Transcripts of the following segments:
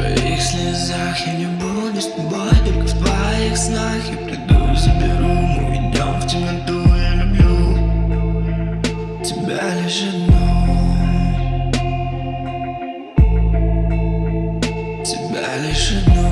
твоих слезах. Я не буду с тобой, только в твоих снах. Я приду, заберу, мы уйдем в темноту. Я люблю тебя лишь одну. Тебя лишь одну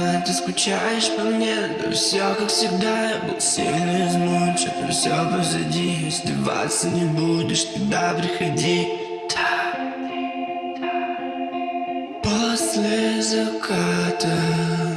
одна Ты скучаешь по мне, да все как всегда Я был сильно измучен, но все позади Издеваться не будешь, тогда приходи. Да. После заката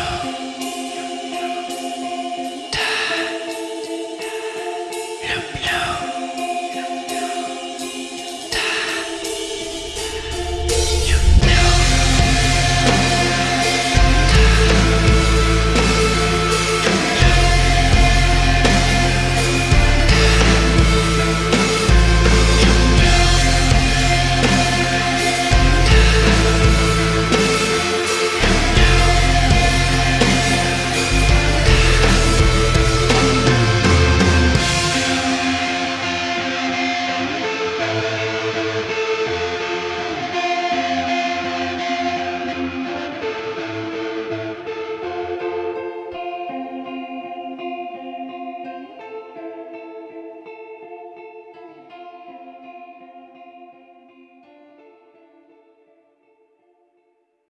Люблю Люблю